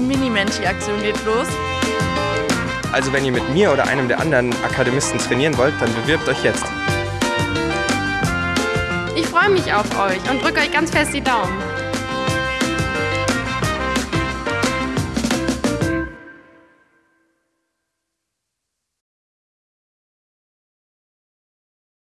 Menti-Aktion geht los. Also wenn ihr mit mir oder einem der anderen Akademisten trainieren wollt, dann bewirbt euch jetzt. Ich freue mich auf euch und drücke euch ganz fest die Daumen.